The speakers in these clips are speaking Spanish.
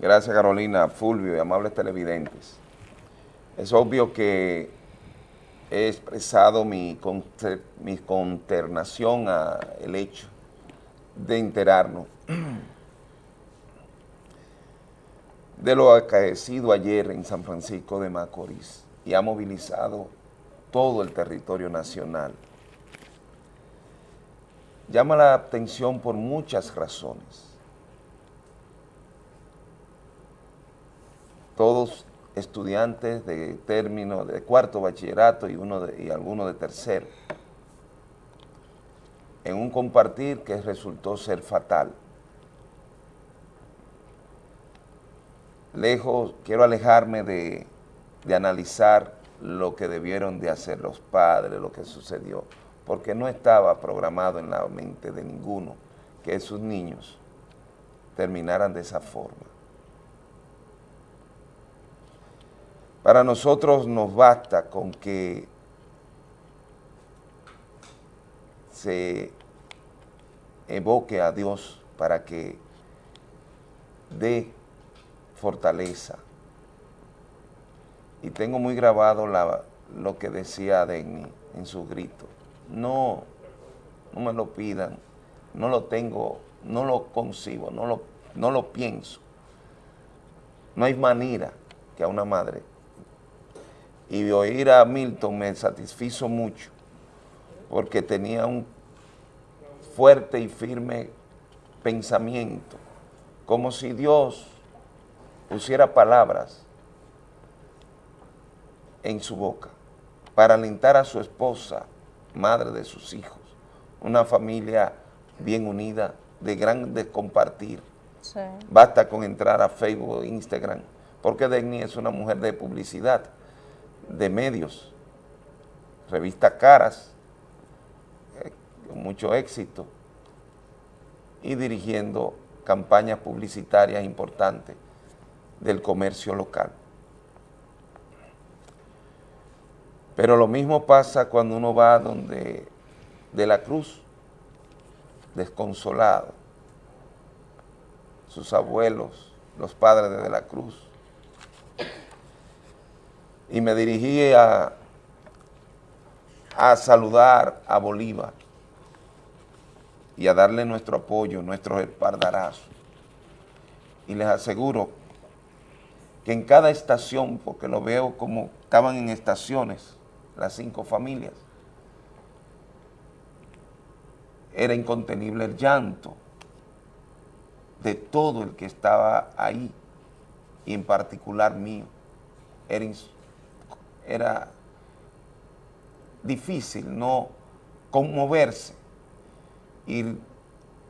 Gracias Carolina, Fulvio y amables televidentes. Es obvio que he expresado mi, mi consternación al hecho de enterarnos de lo acaecido ayer en San Francisco de Macorís y ha movilizado todo el territorio nacional. Llama la atención por muchas razones. Todos estudiantes de término de cuarto bachillerato y, uno de, y algunos de tercero, en un compartir que resultó ser fatal. Lejos, quiero alejarme de, de analizar lo que debieron de hacer los padres, lo que sucedió, porque no estaba programado en la mente de ninguno que esos niños terminaran de esa forma. Para nosotros nos basta con que se evoque a Dios para que dé fortaleza. Y tengo muy grabado lo que decía Denny en su grito. No, no me lo pidan, no lo tengo, no lo concibo, no lo, no lo pienso. No hay manera que a una madre y oír a Milton me satisfizo mucho porque tenía un fuerte y firme pensamiento, como si Dios pusiera palabras en su boca para alentar a su esposa, madre de sus hijos, una familia bien unida, de grande compartir. Basta con entrar a Facebook, Instagram, porque Degni es una mujer de publicidad, de medios, revista Caras, eh, con mucho éxito, y dirigiendo campañas publicitarias importantes del comercio local. Pero lo mismo pasa cuando uno va donde de la cruz, desconsolado, sus abuelos, los padres de, de la cruz, y me dirigí a, a saludar a Bolívar y a darle nuestro apoyo, nuestro espardarazo. Y les aseguro que en cada estación, porque lo veo como estaban en estaciones, las cinco familias, era incontenible el llanto de todo el que estaba ahí, y en particular mío. Era era difícil no conmoverse y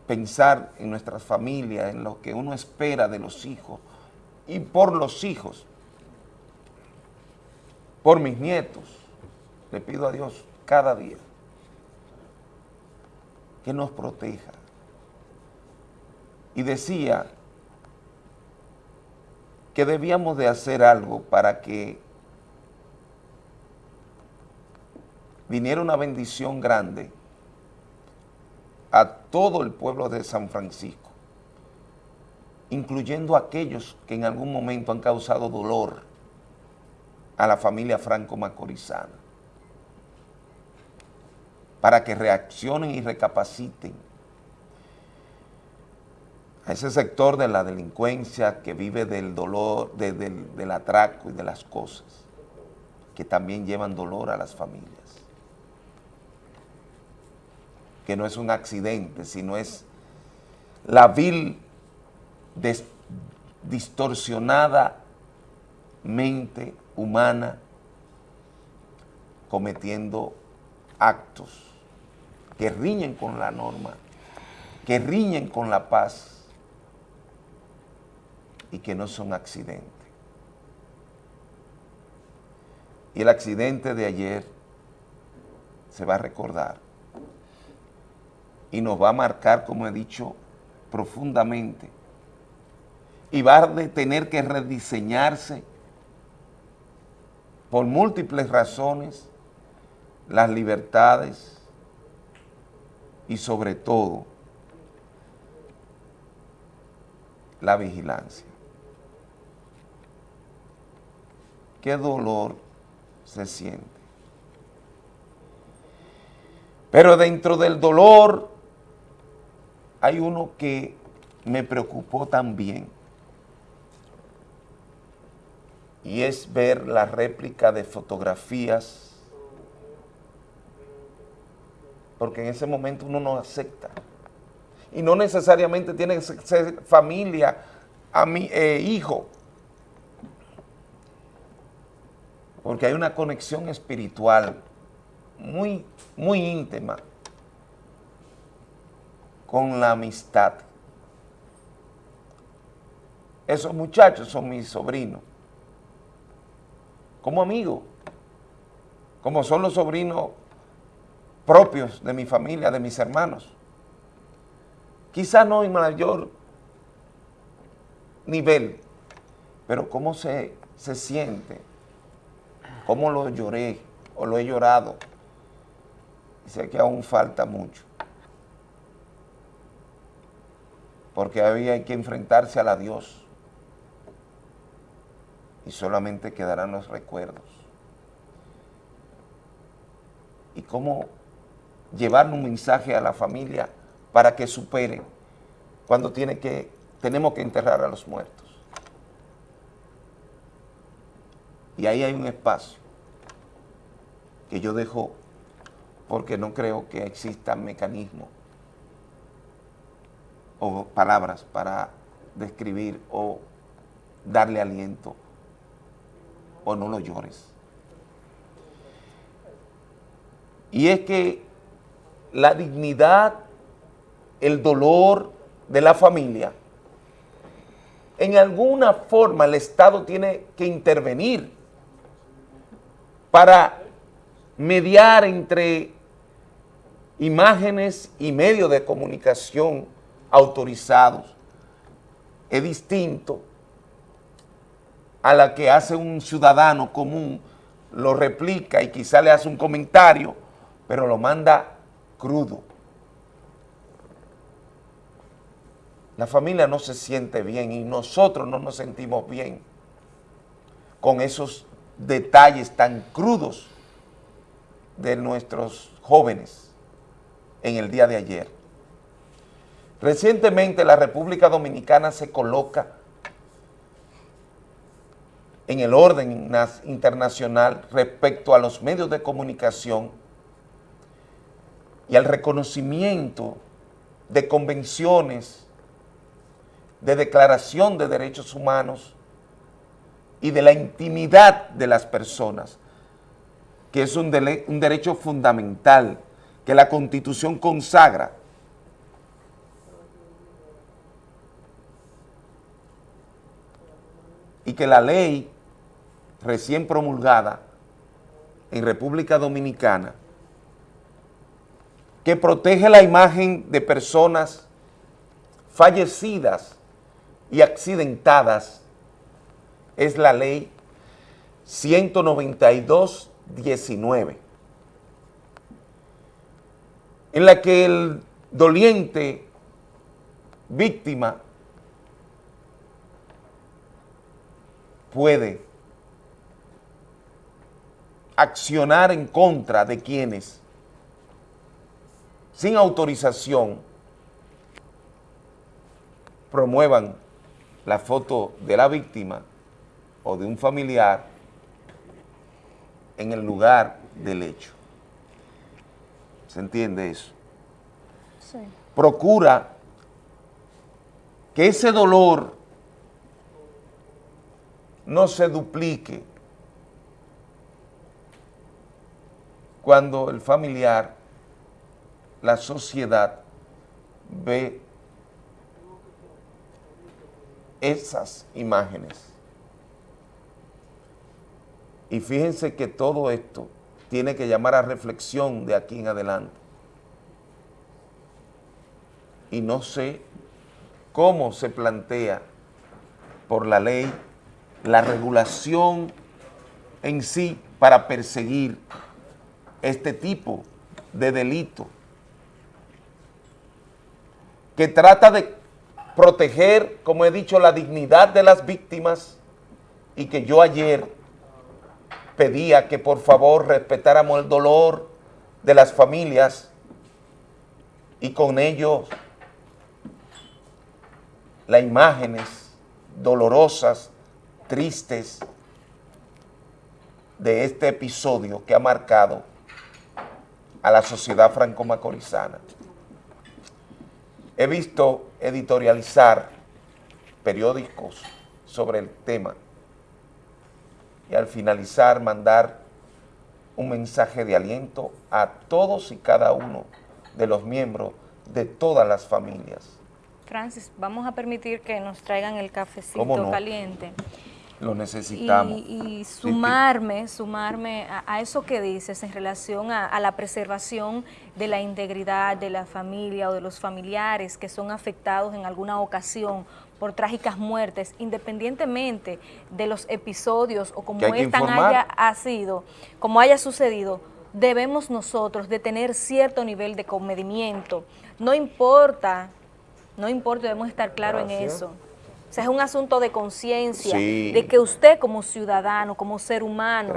pensar en nuestras familias, en lo que uno espera de los hijos y por los hijos, por mis nietos, le pido a Dios cada día que nos proteja. Y decía que debíamos de hacer algo para que viniera una bendición grande a todo el pueblo de San Francisco, incluyendo a aquellos que en algún momento han causado dolor a la familia franco-macorizana, para que reaccionen y recapaciten a ese sector de la delincuencia que vive del dolor, del atraco y de las cosas, que también llevan dolor a las familias que no es un accidente, sino es la vil, distorsionada mente humana cometiendo actos que riñen con la norma, que riñen con la paz y que no son accidentes. Y el accidente de ayer se va a recordar y nos va a marcar, como he dicho, profundamente. Y va a tener que rediseñarse por múltiples razones las libertades y sobre todo la vigilancia. qué dolor se siente. Pero dentro del dolor hay uno que me preocupó también. Y es ver la réplica de fotografías, porque en ese momento uno no acepta. Y no necesariamente tiene que ser familia, a mi, eh, hijo, porque hay una conexión espiritual muy, muy íntima con la amistad. Esos muchachos son mis sobrinos, como amigos, como son los sobrinos propios de mi familia, de mis hermanos. Quizá no en mayor nivel, pero cómo se, se siente, cómo lo lloré o lo he llorado. Sé que aún falta mucho. Porque había que enfrentarse a la Dios y solamente quedarán los recuerdos. Y cómo llevar un mensaje a la familia para que supere cuando tiene que, tenemos que enterrar a los muertos. Y ahí hay un espacio que yo dejo porque no creo que existan mecanismos o palabras para describir o darle aliento o no lo llores. Y es que la dignidad, el dolor de la familia, en alguna forma el Estado tiene que intervenir para mediar entre imágenes y medios de comunicación autorizados. Es distinto a la que hace un ciudadano común, lo replica y quizá le hace un comentario, pero lo manda crudo. La familia no se siente bien y nosotros no nos sentimos bien con esos detalles tan crudos de nuestros jóvenes en el día de ayer. Recientemente la República Dominicana se coloca en el orden internacional respecto a los medios de comunicación y al reconocimiento de convenciones, de declaración de derechos humanos y de la intimidad de las personas, que es un, derecho fundamental que la Constitución consagra y que la ley recién promulgada en República Dominicana que protege la imagen de personas fallecidas y accidentadas es la ley 192-19, en la que el doliente víctima puede accionar en contra de quienes, sin autorización, promuevan la foto de la víctima o de un familiar en el lugar del hecho. ¿Se entiende eso? Sí. Procura que ese dolor no se duplique cuando el familiar, la sociedad, ve esas imágenes. Y fíjense que todo esto tiene que llamar a reflexión de aquí en adelante. Y no sé cómo se plantea por la ley la regulación en sí para perseguir este tipo de delito que trata de proteger, como he dicho, la dignidad de las víctimas y que yo ayer pedía que por favor respetáramos el dolor de las familias y con ello las imágenes dolorosas, tristes de este episodio que ha marcado a la sociedad franco-macorizana. He visto editorializar periódicos sobre el tema y al finalizar mandar un mensaje de aliento a todos y cada uno de los miembros de todas las familias. Francis, vamos a permitir que nos traigan el cafecito caliente. Lo necesitamos. Y, sumarme, sumarme a, eso que dices en relación a, la preservación de la integridad de la familia o de los familiares que son afectados en alguna ocasión por trágicas muertes, independientemente de los episodios o como esta haya ha sido, como haya sucedido, debemos nosotros de tener cierto nivel de comedimiento. No importa, no importa, debemos estar claros en eso. O sea, es un asunto de conciencia, de que usted como ciudadano, como ser humano,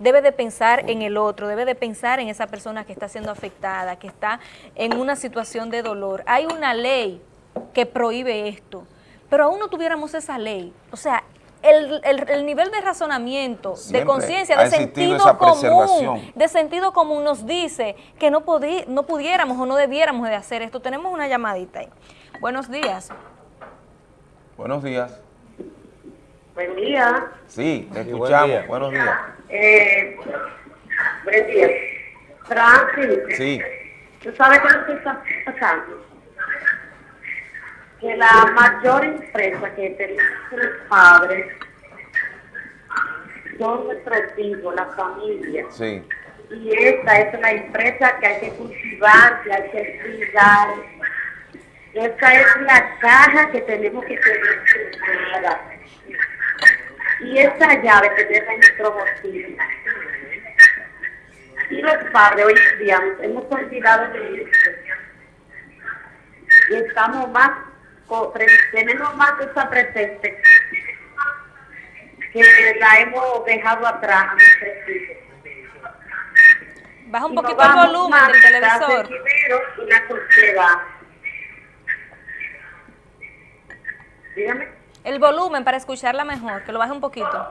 debe de pensar en el otro, debe de pensar en esa persona que está siendo afectada, que está en una situación de dolor. Hay una ley que prohíbe esto, pero aún no tuviéramos esa ley. O sea, el, nivel de razonamiento, de conciencia, de sentido común, de sentido común nos dice que no, no pudiéramos o no debiéramos de hacer esto. Tenemos una llamadita ahí. Buenos días. Buenos días. Buen día. Sí, te escuchamos. Buenos días. Eh, buen día. Francis. Sí. ¿Tú sabes qué que está pasando? Que la mayor empresa que tenemos los padres son nuestros hijos, la familia. Sí. Y esta es la empresa que hay que cultivar, que hay que cuidar esta es la caja que tenemos que tener cerrada. Y esta llave tenerla en nuestro bolsillo. Y los padres hoy en día hemos olvidado de esto. Y estamos más, tenemos más esa presente que la hemos dejado atrás a nuestros hijos. Baja un poquito el volumen del televisor. Y la sociedad. El volumen para escucharla mejor, que lo baje un poquito.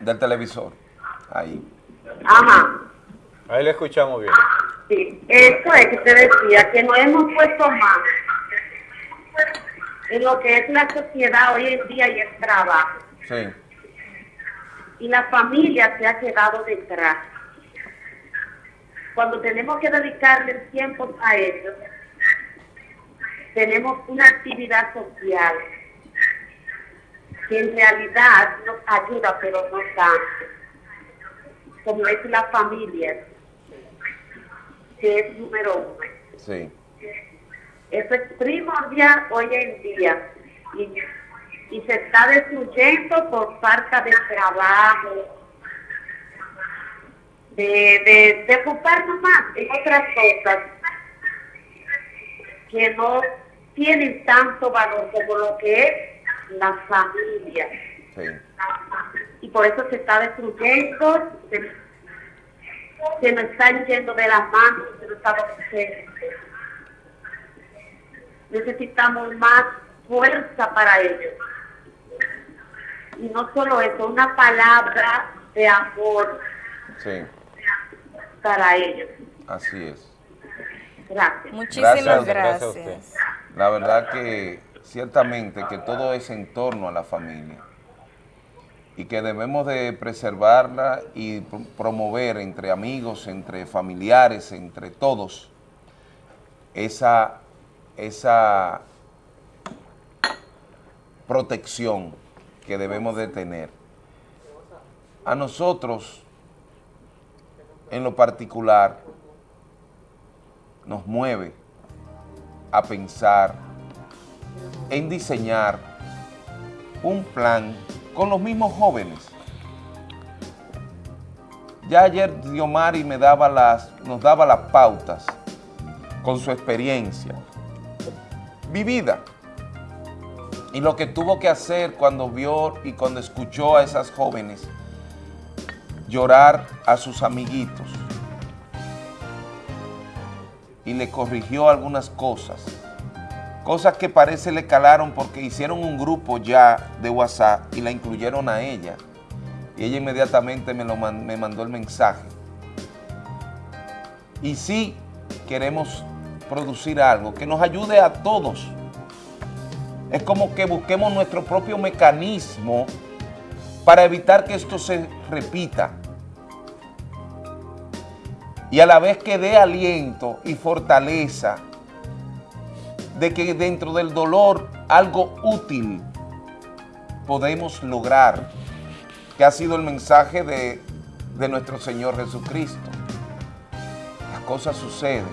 Del televisor. Ahí. Ajá. Ahí le escuchamos bien. Sí, eso es que te decía, que no hemos puesto más en lo que es la sociedad hoy en día y el trabajo. Sí. Y la familia se ha quedado detrás. Cuando tenemos que dedicarle el tiempo a ellos, tenemos una actividad social que en realidad nos ayuda, pero no tanto, como es la familia, que es número uno. Sí. Eso es primordial hoy en día y, se está destruyendo por falta de trabajo, de, de, de ocuparnos más en otras cosas que no tienen tanto valor como lo que es la familia. Y por eso se está destruyendo, se, nos están yendo de las manos, se nos está Necesitamos más fuerza para ellos. Y no solo eso, una palabra de amor para ellos. Así es. Gracias. Muchísimas gracias. La verdad que ciertamente que todo es en torno a la familia y que debemos de preservarla y promover entre amigos, entre familiares, entre todos, esa, esa protección que debemos de tener. A nosotros, en lo particular, nos mueve a pensar en diseñar un plan con los mismos jóvenes. Ya ayer Diomari me daba las, nos daba las pautas con su experiencia vivida Y lo que tuvo que hacer cuando vio y cuando escuchó a esas jóvenes llorar a sus amiguitos y le corrigió algunas cosas, cosas que parece le calaron porque hicieron un grupo ya de WhatsApp y la incluyeron a ella y ella inmediatamente me, lo me mandó el mensaje. Y sí queremos producir algo que nos ayude a todos. Es como que busquemos nuestro propio mecanismo para evitar que esto se repita. Y a la vez que dé aliento y fortaleza de que dentro del dolor algo útil podemos lograr, que ha sido el mensaje de, de nuestro Señor Jesucristo. Las cosas suceden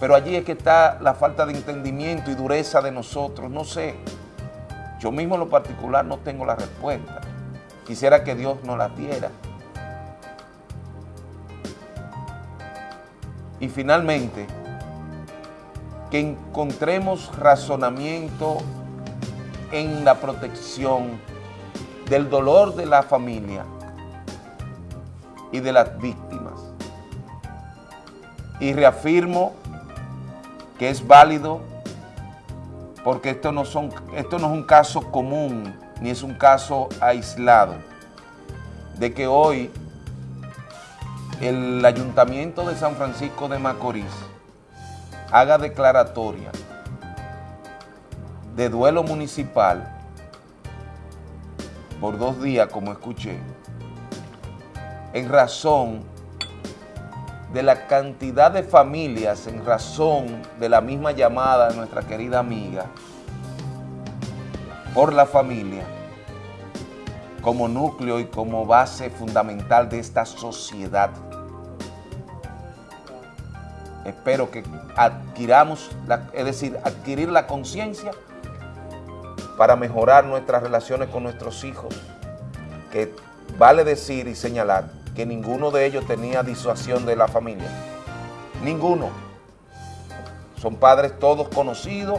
pero allí es que está la falta de entendimiento y dureza de nosotros. No sé, yo mismo en lo particular no tengo la respuesta. Quisiera que Dios nos la diera. Y finalmente, que encontremos razonamiento en la protección del dolor de la familia y de las víctimas. Y reafirmo que es válido porque esto no, son, esto no es un caso común ni es un caso aislado de que hoy el Ayuntamiento de San Francisco de Macorís haga declaratoria de duelo municipal por dos días, como escuché, en razón de la cantidad de familias en razón de la misma llamada de nuestra querida amiga por la familia como núcleo y como base fundamental de esta sociedad. Espero que adquiramos, es decir, adquirir la conciencia para mejorar nuestras relaciones con nuestros hijos, que vale decir y señalar que ninguno de ellos tenía disuasión de la familia. Ninguno. Son padres todos conocidos,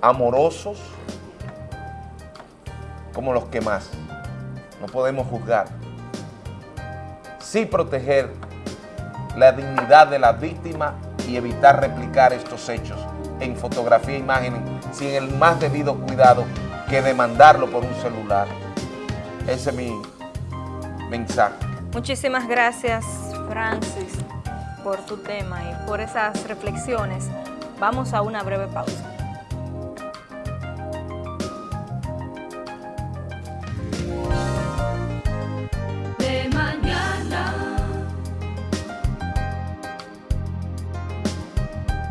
amorosos, como los que más. No podemos juzgar. Sí proteger la dignidad de la víctima y evitar replicar estos hechos en fotografía e imágenes sin el más debido cuidado que demandarlo por un celular. Ese es mi mensaje. Muchísimas gracias, Francis, por tu tema y por esas reflexiones. Vamos a una breve pausa.